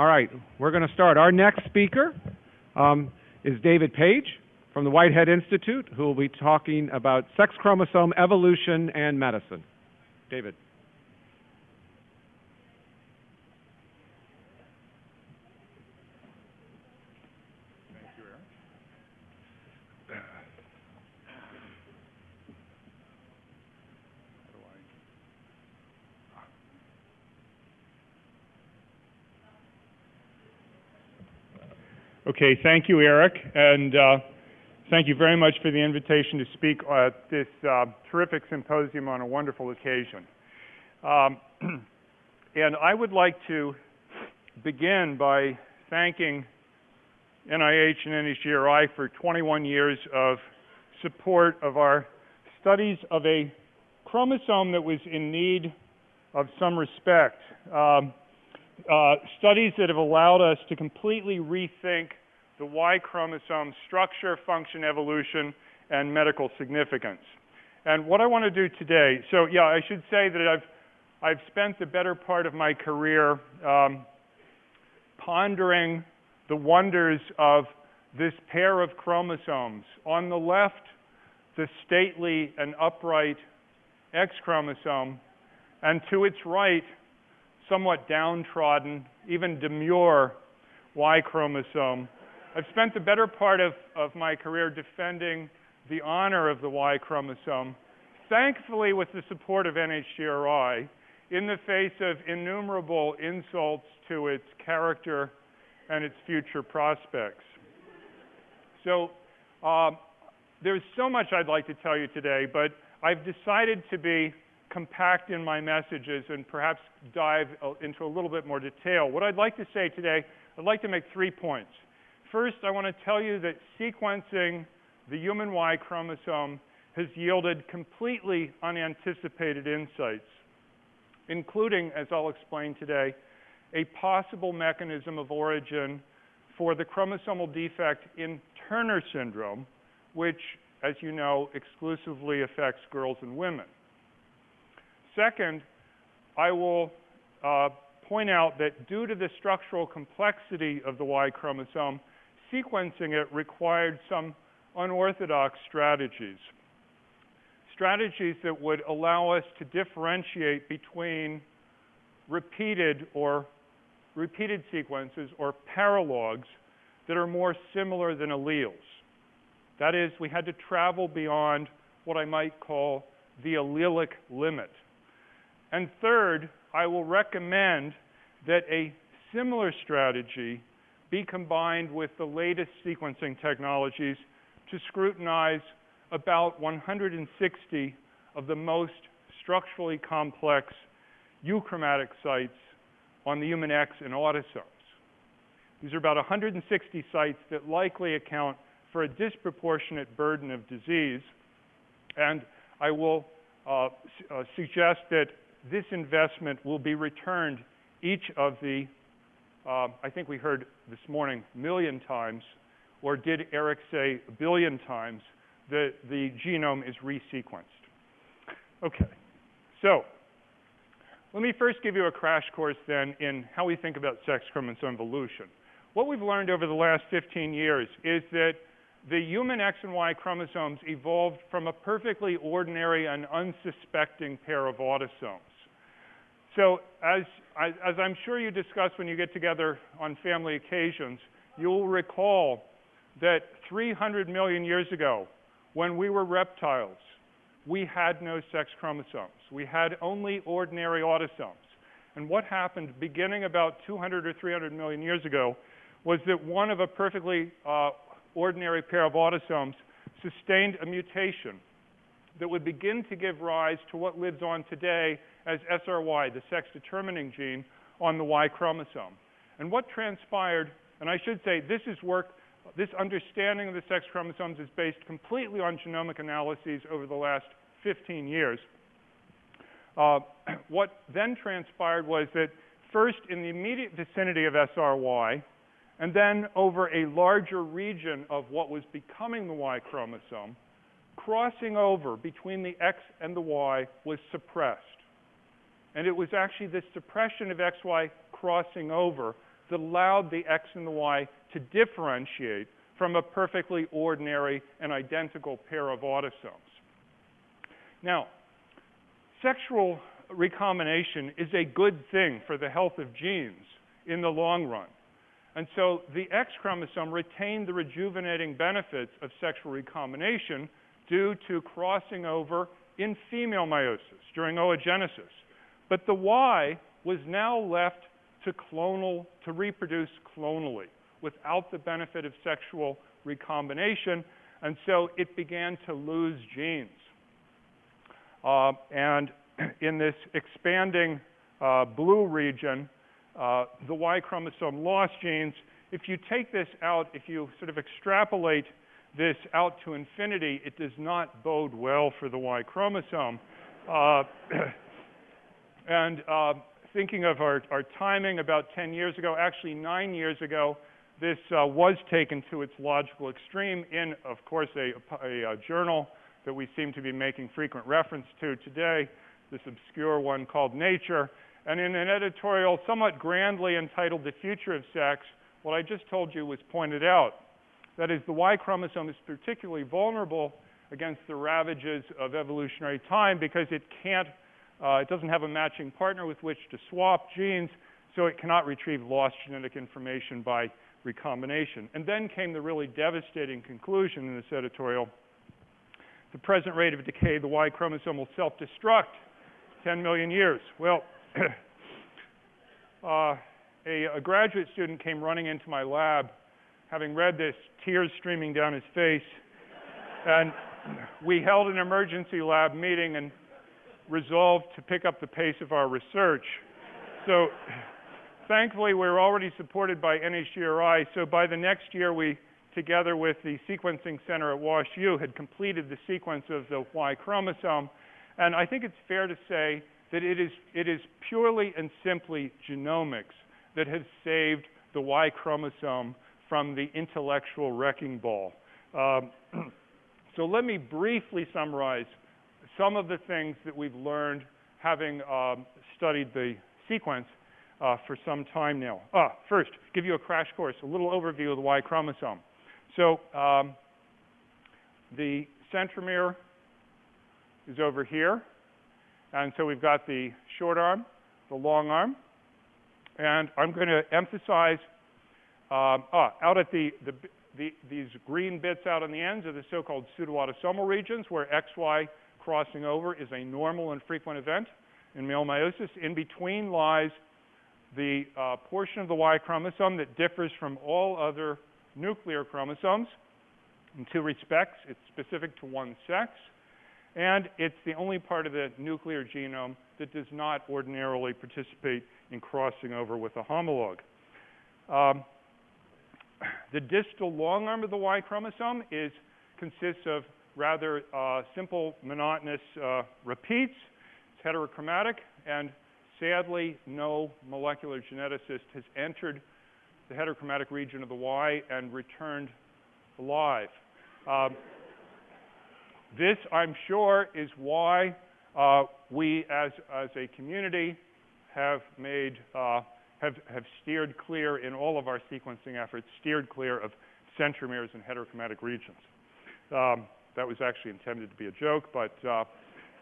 All right, we're going to start. Our next speaker um, is David Page from the Whitehead Institute, who will be talking about sex chromosome evolution and medicine. David. Okay, thank you, Eric, and uh, thank you very much for the invitation to speak at this uh, terrific symposium on a wonderful occasion. Um, and I would like to begin by thanking NIH and NHGRI for 21 years of support of our studies of a chromosome that was in need of some respect. Um, uh, studies that have allowed us to completely rethink the Y chromosome structure, function, evolution, and medical significance. And what I want to do today, so yeah, I should say that I've, I've spent the better part of my career um, pondering the wonders of this pair of chromosomes. On the left, the stately and upright X chromosome, and to its right, somewhat downtrodden, even demure Y chromosome. I've spent the better part of, of my career defending the honor of the Y chromosome, thankfully with the support of NHGRI, in the face of innumerable insults to its character and its future prospects. So uh, there's so much I'd like to tell you today, but I've decided to be compact in my messages and perhaps dive into a little bit more detail. What I'd like to say today, I'd like to make three points. First, I want to tell you that sequencing the human Y chromosome has yielded completely unanticipated insights, including, as I'll explain today, a possible mechanism of origin for the chromosomal defect in Turner syndrome, which, as you know, exclusively affects girls and women. Second, I will uh, point out that due to the structural complexity of the Y chromosome, sequencing it required some unorthodox strategies. Strategies that would allow us to differentiate between repeated or repeated sequences or paralogs that are more similar than alleles. That is, we had to travel beyond what I might call the allelic limit. And third, I will recommend that a similar strategy be combined with the latest sequencing technologies to scrutinize about 160 of the most structurally complex euchromatic sites on the human X and autosomes. These are about 160 sites that likely account for a disproportionate burden of disease. And I will uh, uh, suggest that this investment will be returned each of the uh, I think we heard this morning million times, or did Eric say a billion times, that the genome is resequenced. Okay, so let me first give you a crash course then in how we think about sex chromosome evolution. What we've learned over the last 15 years is that the human X and Y chromosomes evolved from a perfectly ordinary and unsuspecting pair of autosomes. So as, as I'm sure you discuss when you get together on family occasions, you'll recall that 300 million years ago, when we were reptiles, we had no sex chromosomes. We had only ordinary autosomes. And what happened beginning about 200 or 300 million years ago was that one of a perfectly uh, ordinary pair of autosomes sustained a mutation that would begin to give rise to what lives on today as SRY, the sex determining gene, on the Y chromosome. And what transpired, and I should say this is work, this understanding of the sex chromosomes is based completely on genomic analyses over the last 15 years. Uh, what then transpired was that first in the immediate vicinity of SRY, and then over a larger region of what was becoming the Y chromosome, crossing over between the X and the Y was suppressed. And it was actually this suppression of XY crossing over that allowed the X and the Y to differentiate from a perfectly ordinary and identical pair of autosomes. Now, sexual recombination is a good thing for the health of genes in the long run. And so the X chromosome retained the rejuvenating benefits of sexual recombination due to crossing over in female meiosis during oogenesis. But the Y was now left to clonal, to reproduce clonally without the benefit of sexual recombination, and so it began to lose genes. Uh, and in this expanding uh, blue region, uh, the Y chromosome lost genes. If you take this out, if you sort of extrapolate this out to infinity, it does not bode well for the Y chromosome. Uh, and uh, thinking of our, our, timing about 10 years ago, actually nine years ago, this uh, was taken to its logical extreme in, of course, a, a, a, journal that we seem to be making frequent reference to today, this obscure one called Nature. And in an editorial somewhat grandly entitled The Future of Sex, what I just told you was pointed out. That is, the Y chromosome is particularly vulnerable against the ravages of evolutionary time because it can't, uh, it doesn't have a matching partner with which to swap genes, so it cannot retrieve lost genetic information by recombination. And then came the really devastating conclusion in this editorial. The present rate of decay the Y chromosome will self-destruct 10 million years. Well, uh, a, a graduate student came running into my lab having read this, tears streaming down his face. And we held an emergency lab meeting and resolved to pick up the pace of our research. So thankfully, we are already supported by NHGRI. So by the next year, we, together with the Sequencing Center at WashU, had completed the sequence of the Y chromosome. And I think it's fair to say that it is, it is purely and simply genomics that has saved the Y chromosome from the intellectual wrecking ball. Um, so let me briefly summarize some of the things that we've learned having um, studied the sequence uh, for some time now. Ah, first, give you a crash course, a little overview of the Y chromosome. So um, the centromere is over here. And so we've got the short arm, the long arm. And I'm going to emphasize um, ah, out at the, the, the, these green bits out on the ends are the so-called pseudoautosomal regions where XY crossing over is a normal and frequent event in male meiosis. In between lies the uh, portion of the Y chromosome that differs from all other nuclear chromosomes in two respects. It's specific to one sex, and it's the only part of the nuclear genome that does not ordinarily participate in crossing over with a homologue. Um, the distal long arm of the Y chromosome is, consists of rather uh, simple monotonous uh, repeats. It's heterochromatic, and sadly, no molecular geneticist has entered the heterochromatic region of the Y and returned alive. Um, this, I'm sure, is why uh, we as, as a community have made, uh, have, have steered clear in all of our sequencing efforts, steered clear of centromeres and heterochromatic regions. Um, that was actually intended to be a joke, but uh,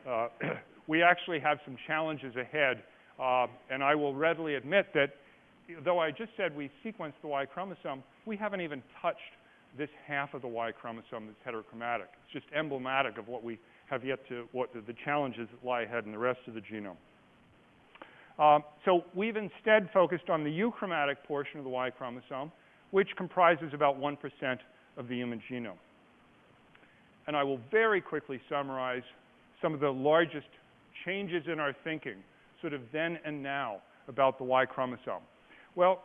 uh we actually have some challenges ahead, uh, and I will readily admit that though I just said we sequenced the Y chromosome, we haven't even touched this half of the Y chromosome that's heterochromatic. It's just emblematic of what we have yet to, what the, the challenges that lie ahead in the rest of the genome. Um, so we've instead focused on the euchromatic portion of the Y chromosome, which comprises about 1% of the human genome. And I will very quickly summarize some of the largest changes in our thinking, sort of then and now, about the Y chromosome. Well,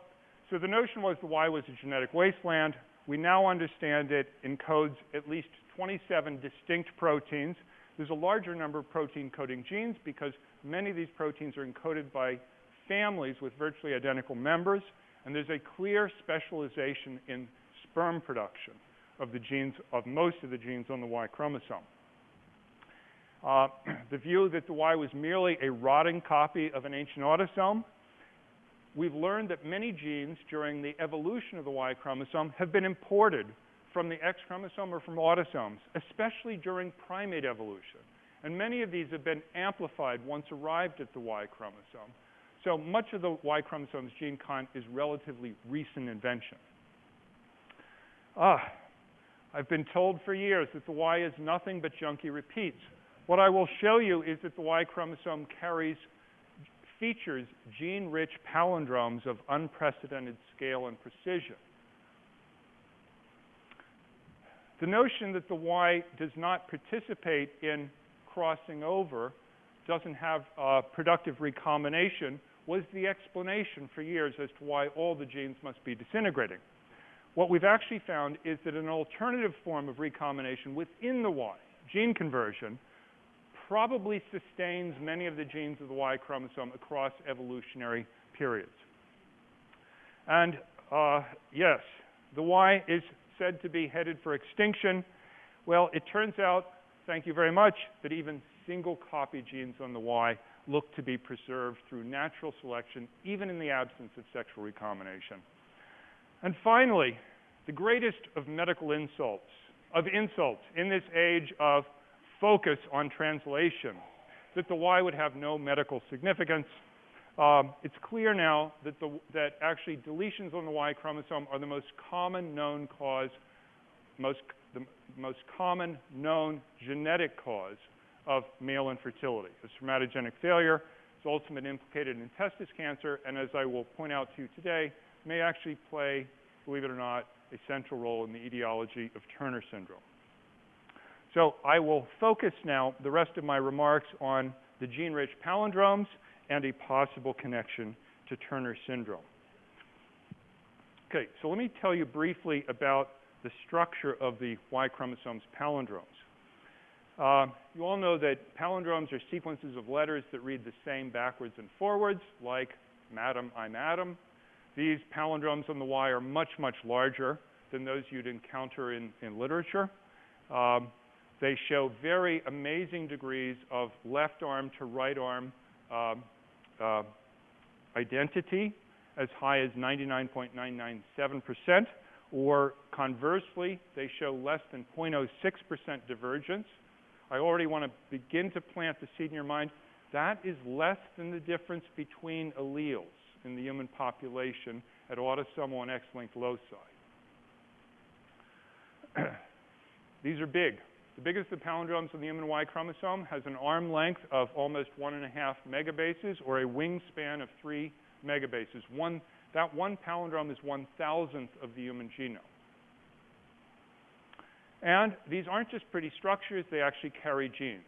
so the notion was the Y was a genetic wasteland. We now understand it encodes at least 27 distinct proteins. There's a larger number of protein coding genes because many of these proteins are encoded by families with virtually identical members, and there's a clear specialization in sperm production of the genes, of most of the genes on the Y chromosome. Uh, the view that the Y was merely a rotting copy of an ancient autosome we've learned that many genes during the evolution of the Y chromosome have been imported from the X chromosome or from autosomes, especially during primate evolution. And many of these have been amplified once arrived at the Y chromosome. So much of the Y chromosome's gene content is relatively recent invention. Ah, I've been told for years that the Y is nothing but junky repeats. What I will show you is that the Y chromosome carries features gene-rich palindromes of unprecedented scale and precision. The notion that the Y does not participate in crossing over, doesn't have uh, productive recombination, was the explanation for years as to why all the genes must be disintegrating. What we've actually found is that an alternative form of recombination within the Y, gene conversion, probably sustains many of the genes of the Y chromosome across evolutionary periods. And uh, yes, the Y is said to be headed for extinction. Well, it turns out, thank you very much, that even single copy genes on the Y look to be preserved through natural selection, even in the absence of sexual recombination. And finally, the greatest of medical insults, of insults in this age of focus on translation, that the Y would have no medical significance. Um, it's clear now that, the, that actually deletions on the Y chromosome are the most common known cause, most, the most common known genetic cause of male infertility. A spermatogenic failure is ultimately implicated in testis cancer, and as I will point out to you today, may actually play, believe it or not, a central role in the etiology of Turner syndrome. So I will focus now the rest of my remarks on the gene-rich palindromes and a possible connection to Turner syndrome. Okay, so let me tell you briefly about the structure of the Y chromosome's palindromes. Uh, you all know that palindromes are sequences of letters that read the same backwards and forwards, like Madam, I'm Adam. These palindromes on the Y are much, much larger than those you'd encounter in, in literature. Um, they show very amazing degrees of left arm to right arm uh, uh, identity, as high as 99.997%, or conversely, they show less than 0.06% divergence. I already want to begin to plant the seed in your mind. That is less than the difference between alleles in the human population at autosomal and X-linked loci. These are big. The biggest of palindromes on the human Y chromosome has an arm length of almost one and a half megabases or a wingspan of three megabases. One, that one palindrome is one thousandth of the human genome. And these aren't just pretty structures, they actually carry genes.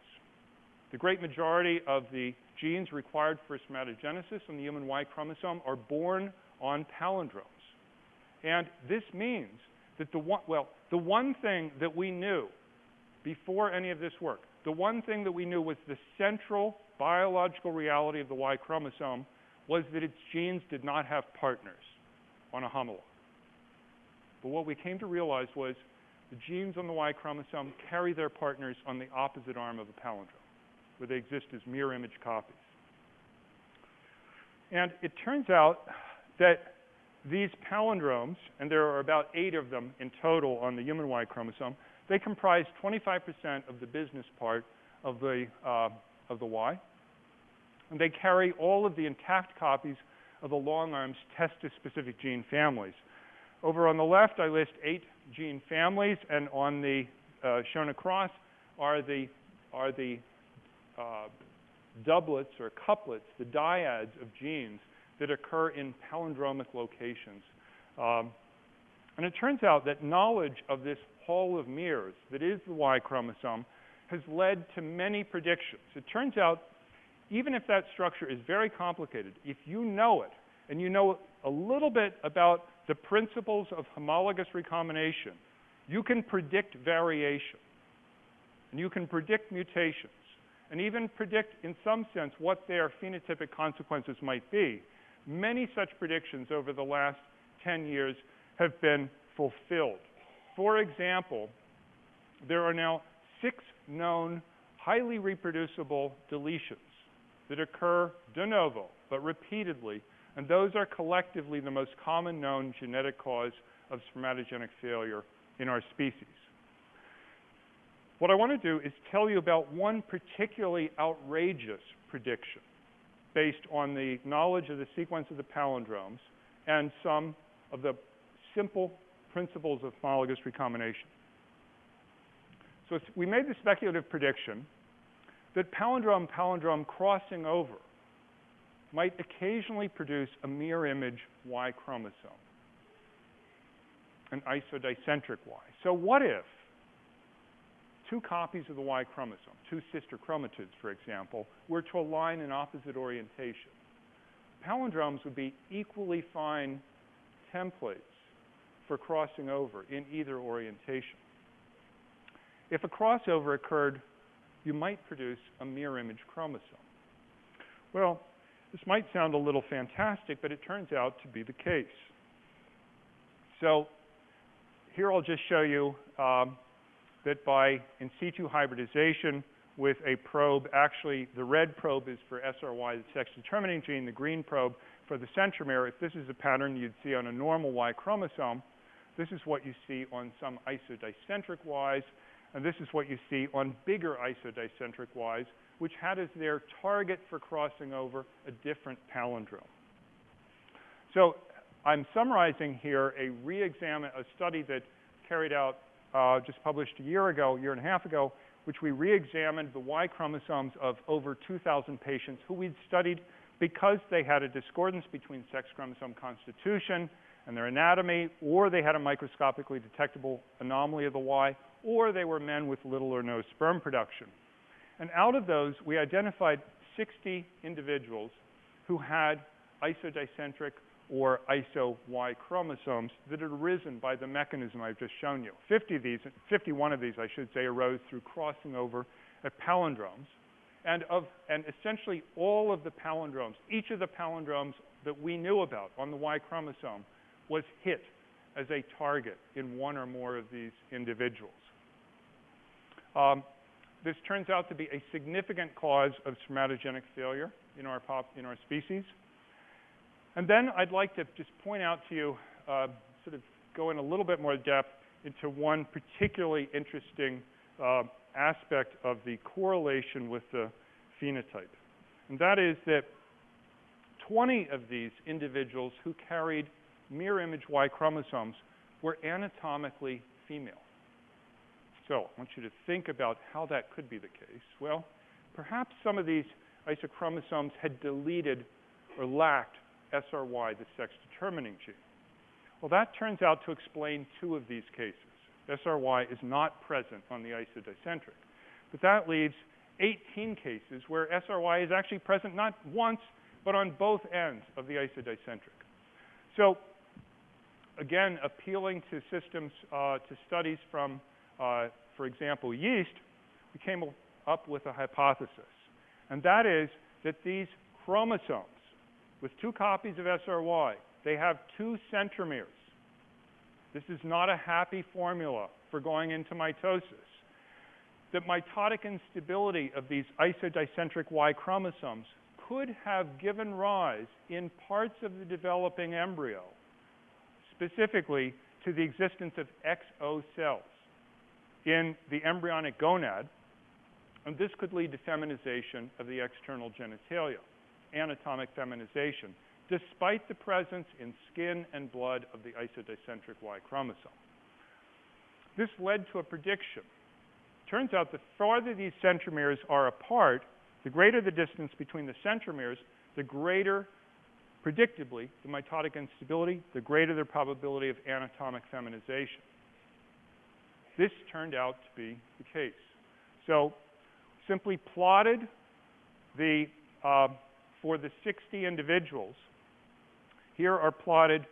The great majority of the genes required for spermatogenesis on the human Y chromosome are born on palindromes. And this means that the one, well, the one thing that we knew before any of this work, the one thing that we knew was the central biological reality of the Y chromosome was that its genes did not have partners on a homolog. But what we came to realize was the genes on the Y chromosome carry their partners on the opposite arm of a palindrome, where they exist as mirror image copies. And it turns out that these palindromes, and there are about eight of them in total on the human Y chromosome, they comprise 25% of the business part of the, uh, of the Y. And they carry all of the intact copies of the long arms testis-specific gene families. Over on the left, I list eight gene families, and on the uh, shown across are the, are the uh, doublets or couplets, the dyads of genes that occur in palindromic locations. Um, and it turns out that knowledge of this hall of mirrors that is the Y chromosome has led to many predictions. It turns out, even if that structure is very complicated, if you know it, and you know a little bit about the principles of homologous recombination, you can predict variation. And you can predict mutations. And even predict, in some sense, what their phenotypic consequences might be. Many such predictions over the last 10 years have been fulfilled. For example, there are now six known highly reproducible deletions that occur de novo, but repeatedly, And those are collectively the most common known genetic cause of spermatogenic failure in our species. What I want to do is tell you about one particularly outrageous prediction based on the knowledge of the sequence of the palindromes and some of the simple principles of homologous recombination. So we made the speculative prediction that palindrome-palindrome crossing over might occasionally produce a mirror image Y chromosome, an isodicentric Y. So what if two copies of the Y chromosome, two sister chromatids, for example, were to align in opposite orientation? Palindromes would be equally fine templates for crossing over in either orientation. If a crossover occurred, you might produce a mirror image chromosome. Well, this might sound a little fantastic, but it turns out to be the case. So here I'll just show you um, that by in situ hybridization with a probe, actually the red probe is for SRY, the sex determining gene, the green probe for the centromere. If this is a pattern you'd see on a normal Y chromosome, this is what you see on some isodicentric Ys, and this is what you see on bigger isodicentric Ys, which had as their target for crossing over a different palindrome. So I'm summarizing here a re-examine, a study that carried out, uh, just published a year ago, a year and a half ago, which we re-examined the Y chromosomes of over 2,000 patients who we'd studied because they had a discordance between sex chromosome constitution and their anatomy, or they had a microscopically detectable anomaly of the Y, or they were men with little or no sperm production. And out of those, we identified 60 individuals who had isodicentric or iso-Y chromosomes that had arisen by the mechanism I've just shown you. 50 of these, 51 of these, I should say, arose through crossing over at palindromes. And, of, and essentially all of the palindromes, each of the palindromes that we knew about on the Y chromosome was hit as a target in one or more of these individuals. Um, this turns out to be a significant cause of spermatogenic failure in our, pop, in our species. And then I'd like to just point out to you, uh, sort of go in a little bit more depth into one particularly interesting uh, aspect of the correlation with the phenotype. And that is that 20 of these individuals who carried mirror image Y chromosomes were anatomically female. So I want you to think about how that could be the case. Well, perhaps some of these isochromosomes had deleted or lacked SRY, the sex determining gene. Well, that turns out to explain two of these cases. SRY is not present on the isodicentric. But that leaves 18 cases where SRY is actually present not once, but on both ends of the isodicentric. So again, appealing to systems, uh, to studies from, uh, for example, yeast, we came up with a hypothesis. And that is that these chromosomes, with two copies of SRY, they have two centromeres. This is not a happy formula for going into mitosis. The mitotic instability of these isodicentric Y chromosomes could have given rise in parts of the developing embryo specifically to the existence of XO cells in the embryonic gonad, and this could lead to feminization of the external genitalia, anatomic feminization, despite the presence in skin and blood of the isodicentric Y chromosome. This led to a prediction. Turns out the farther these centromeres are apart, the greater the distance between the centromeres, the greater predictably, the mitotic instability, the greater the probability of anatomic feminization. This turned out to be the case. So simply plotted the, uh, for the 60 individuals, here are plotted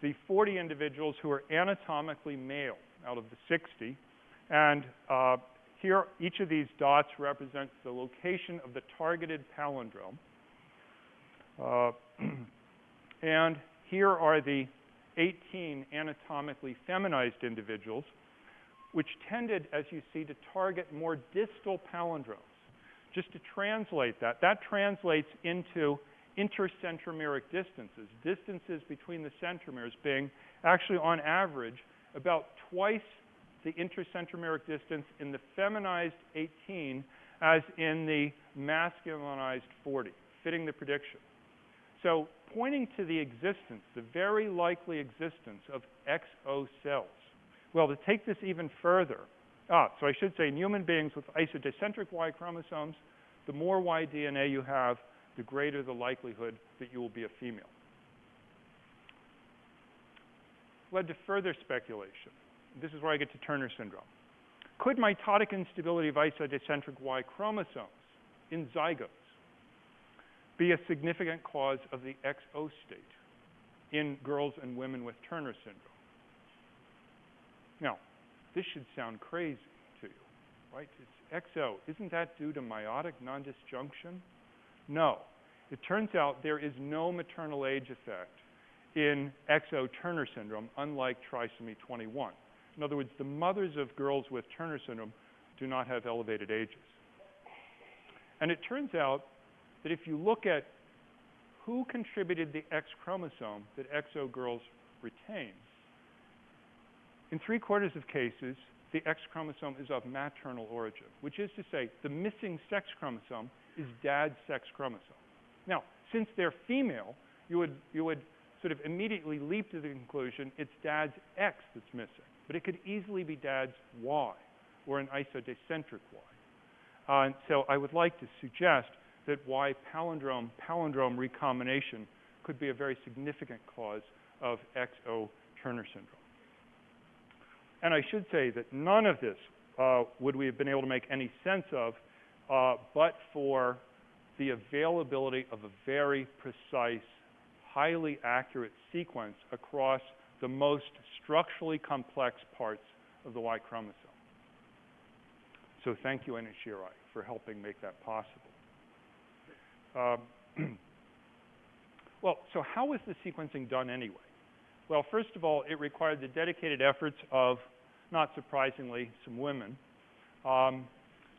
the 40 individuals who are anatomically male out of the 60. And uh, here, each of these dots represents the location of the targeted palindrome. Uh, and here are the 18 anatomically feminized individuals, which tended, as you see, to target more distal palindromes. Just to translate that, that translates into intercentromeric distances, distances between the centromeres being actually on average about twice the intercentromeric distance in the feminized 18 as in the masculinized 40, fitting the prediction. So pointing to the existence, the very likely existence of XO cells. Well, to take this even further, ah, so I should say in human beings with isodicentric Y chromosomes, the more Y DNA you have, the greater the likelihood that you will be a female. Led to further speculation. This is where I get to Turner syndrome. Could mitotic instability of isodicentric Y chromosomes in zygotes be a significant cause of the XO state in girls and women with Turner syndrome? Now, this should sound crazy to you, right? It's XO. Isn't that due to meiotic non-disjunction? No. It turns out there is no maternal age effect in XO Turner syndrome, unlike trisomy 21. In other words, the mothers of girls with Turner syndrome do not have elevated ages. And it turns out that if you look at who contributed the X chromosome that XO girls retain, in three quarters of cases, the X chromosome is of maternal origin, which is to say the missing sex chromosome is dad's sex chromosome. Now, since they're female, you would, you would sort of immediately leap to the conclusion it's dad's X that's missing. But it could easily be dad's Y, or an isodicentric Y. Uh, so I would like to suggest that Y palindrome, palindrome recombination could be a very significant cause of XO Turner syndrome. And I should say that none of this uh, would we have been able to make any sense of uh, but for the availability of a very precise, highly accurate sequence across the most structurally complex parts of the Y chromosome. So thank you, NHGRI, for helping make that possible. Um, well, so how was the sequencing done anyway? Well, first of all, it required the dedicated efforts of, not surprisingly, some women. Um,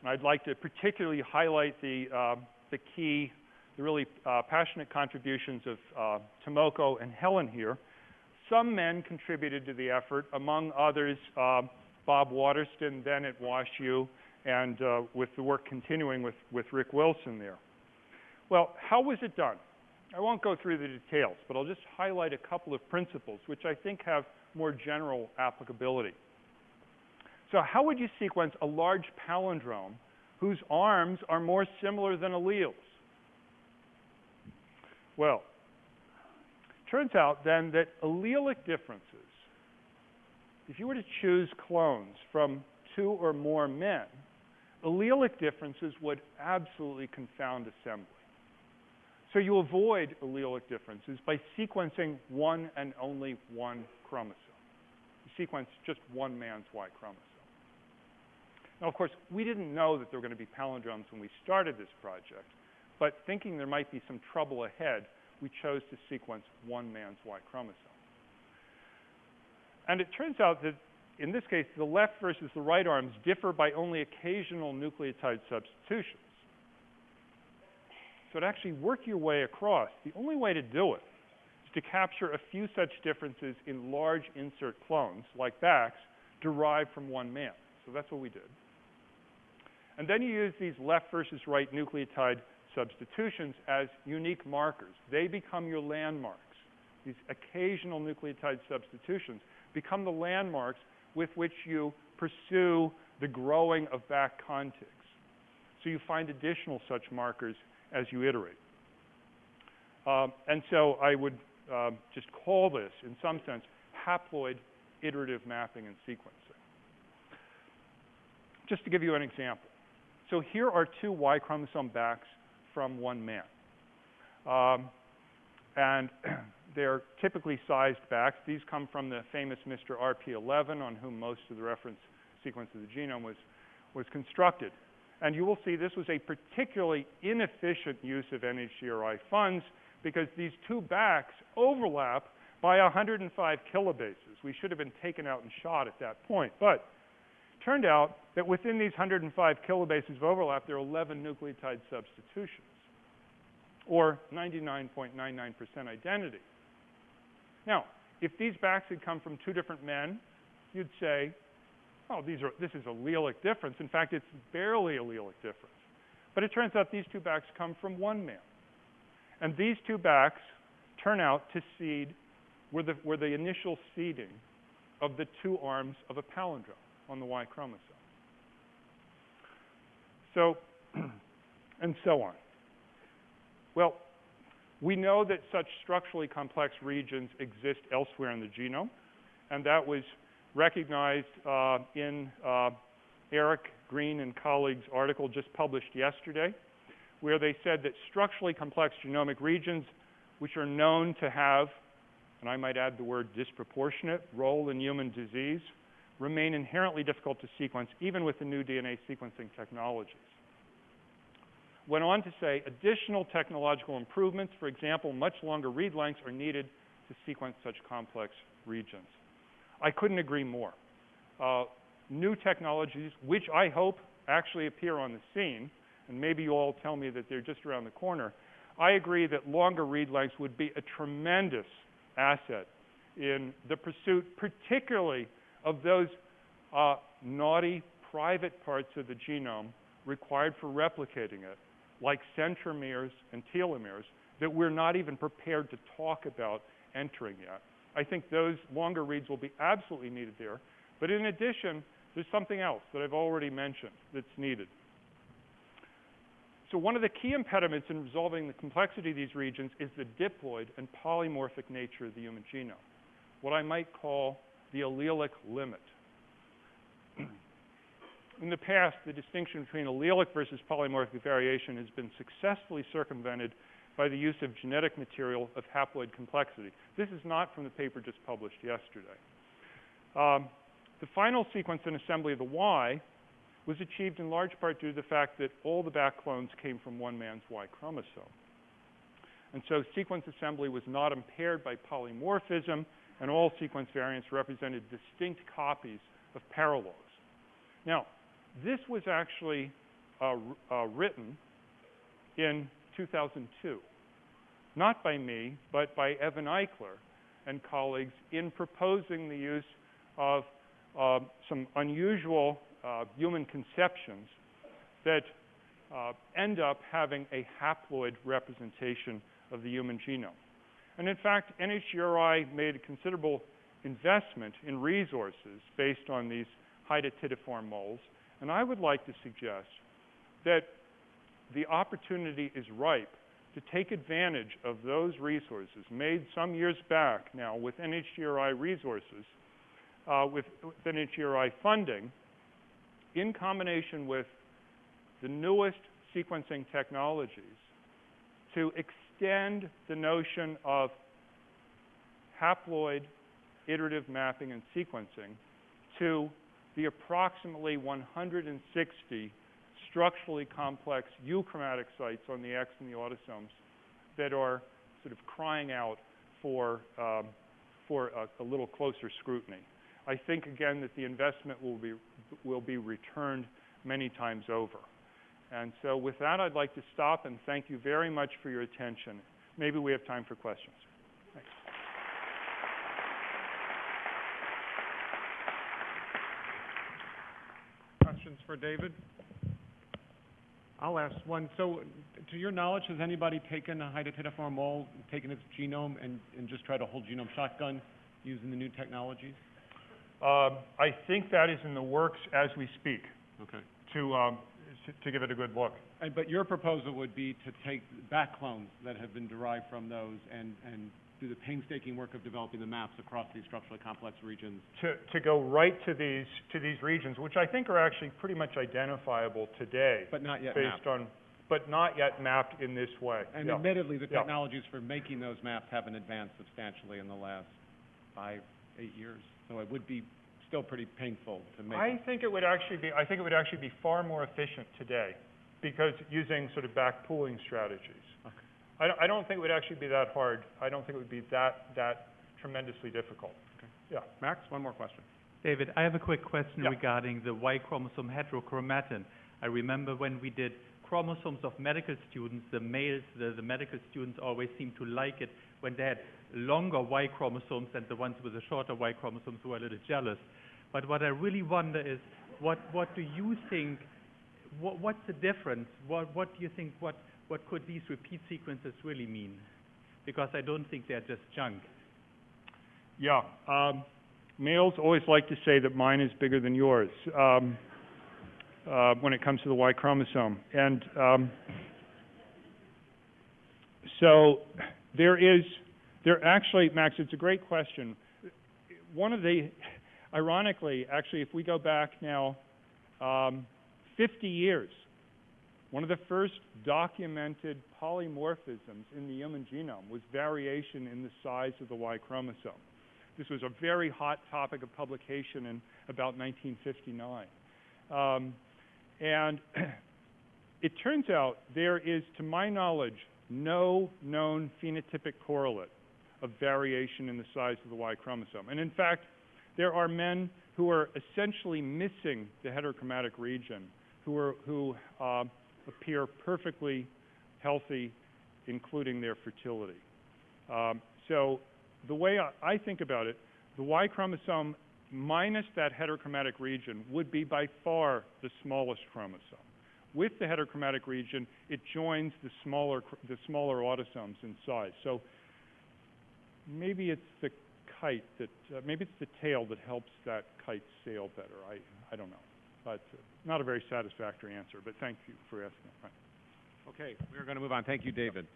and I'd like to particularly highlight the, uh, the key, the really uh, passionate contributions of uh, Tomoko and Helen here. Some men contributed to the effort, among others, uh, Bob Waterston, then at WashU, and uh, with the work continuing with, with Rick Wilson there. Well, how was it done? I won't go through the details, but I'll just highlight a couple of principles which I think have more general applicability. So how would you sequence a large palindrome whose arms are more similar than alleles? Well, it turns out then that allelic differences, if you were to choose clones from two or more men, allelic differences would absolutely confound assembly. So you avoid allelic differences by sequencing one and only one chromosome. You sequence just one man's Y chromosome. Now, of course, we didn't know that there were going to be palindromes when we started this project, but thinking there might be some trouble ahead, we chose to sequence one man's Y chromosome. And it turns out that in this case, the left versus the right arms differ by only occasional nucleotide substitutions. To actually work your way across, the only way to do it is to capture a few such differences in large insert clones, like BACs, derived from one man. So that's what we did. And then you use these left versus right nucleotide substitutions as unique markers. They become your landmarks. These occasional nucleotide substitutions become the landmarks with which you pursue the growing of BAC contigs. So you find additional such markers as you iterate. Um, and so I would um, just call this, in some sense, haploid iterative mapping and sequencing. Just to give you an example. So here are two Y chromosome BACs from one man. Um, and they're typically sized BACs. These come from the famous Mr. RP11, on whom most of the reference sequence of the genome was, was constructed. And you will see this was a particularly inefficient use of NHGRI funds because these two BACs overlap by 105 kilobases. We should have been taken out and shot at that point. But it turned out that within these 105 kilobases of overlap, there are 11 nucleotide substitutions. or 99.99% identity. Now, if these BACs had come from two different men, you'd say, oh, these are, this is allelic difference. In fact, it's barely allelic difference. But it turns out these two BACs come from one man. And these two BACs turn out to seed, were the, were the initial seeding of the two arms of a palindrome on the Y chromosome. So, and so on. Well, we know that such structurally complex regions exist elsewhere in the genome, and that was recognized uh, in uh, Eric Green and colleagues' article just published yesterday, where they said that structurally complex genomic regions, which are known to have, and I might add the word disproportionate, role in human disease, remain inherently difficult to sequence, even with the new DNA sequencing technologies. Went on to say additional technological improvements, for example, much longer read lengths are needed to sequence such complex regions. I couldn't agree more. Uh, new technologies, which I hope actually appear on the scene, and maybe you all tell me that they're just around the corner, I agree that longer read lengths would be a tremendous asset in the pursuit, particularly of those uh, naughty private parts of the genome required for replicating it, like centromeres and telomeres, that we're not even prepared to talk about entering yet. I think those longer reads will be absolutely needed there. But in addition, there's something else that I've already mentioned that's needed. So one of the key impediments in resolving the complexity of these regions is the diploid and polymorphic nature of the human genome, what I might call the allelic limit. in the past, the distinction between allelic versus polymorphic variation has been successfully circumvented by the use of genetic material of haploid complexity. This is not from the paper just published yesterday. Um, the final sequence and assembly of the Y was achieved in large part due to the fact that all the BAC clones came from one man's Y chromosome. And so sequence assembly was not impaired by polymorphism, and all sequence variants represented distinct copies of paralogs. Now, this was actually uh, uh, written in 2002, not by me, but by Evan Eichler and colleagues in proposing the use of uh, some unusual uh, human conceptions that uh, end up having a haploid representation of the human genome. And in fact, NHGRI made a considerable investment in resources based on these hydatidiform moles. And I would like to suggest that the opportunity is ripe to take advantage of those resources made some years back now with NHGRI resources, uh, with, with NHGRI funding, in combination with the newest sequencing technologies to extend the notion of haploid iterative mapping and sequencing to the approximately 160 structurally complex euchromatic sites on the X and the autosomes that are sort of crying out for, um, for a, little closer scrutiny. I think, again, that the investment will be, will be returned many times over. And so with that, I'd like to stop and thank you very much for your attention. Maybe we have time for questions. Thanks. Questions for David? I'll ask one. So, to your knowledge, has anybody taken a hydatidiform mole, taken its genome, and, and just tried a whole genome shotgun using the new technologies? Um, I think that is in the works as we speak. Okay. To um, to give it a good look. And, but your proposal would be to take BAC clones that have been derived from those and and do the painstaking work of developing the maps across these structurally complex regions. To, to go right to these, to these regions, which I think are actually pretty much identifiable today. But not yet based mapped. on, but not yet mapped in this way. And Yeah. admittedly, the Yeah. technologies for making those maps haven't advanced substantially in the last five, eight years. So it would be still pretty painful to make. I think it would actually be, I think it would actually be far more efficient today because using sort of BAC pooling strategies. Okay. I don't, I don't think it would actually be that hard. I don't think it would be that, that tremendously difficult. Okay. Yeah. Max, one more question. David, I have a quick question Yeah. regarding the Y chromosome heterochromatin. I remember when we did chromosomes of medical students, the males, the, the medical students always seemed to like it when they had longer Y chromosomes and the ones with the shorter Y chromosomes were a little jealous. But what I really wonder is, what, what do you think, what, what's the difference? What, what do you think, what, what could these repeat sequences really mean? Because I don't think they're just junk. Yeah, um, males always like to say that mine is bigger than yours, um, uh, when it comes to the Y chromosome. And, um, so, there is, there actually, Max, it's a great question. One of the, ironically, actually, if we go back now, um, 50 years, one of the first documented polymorphisms in the human genome was variation in the size of the Y chromosome. This was a very hot topic of publication in about 1959. Um, and it turns out there is, to my knowledge, no known phenotypic correlate of variation in the size of the Y chromosome. And in fact, there are men who are essentially missing the heterochromatic region, who, are, who uh, appear perfectly healthy, including their fertility. Um, so the way I, I think about it, the Y chromosome minus that heterochromatic region would be by far the smallest chromosome. With the heterochromatic region, it joins the smaller, the smaller autosomes in size. So maybe it's the kite that, uh, maybe it's the tail that helps that kite sail better. I, I don't know. But uh, not a very satisfactory answer, but thank you for asking. Okay, we're going to move on. Thank you, David.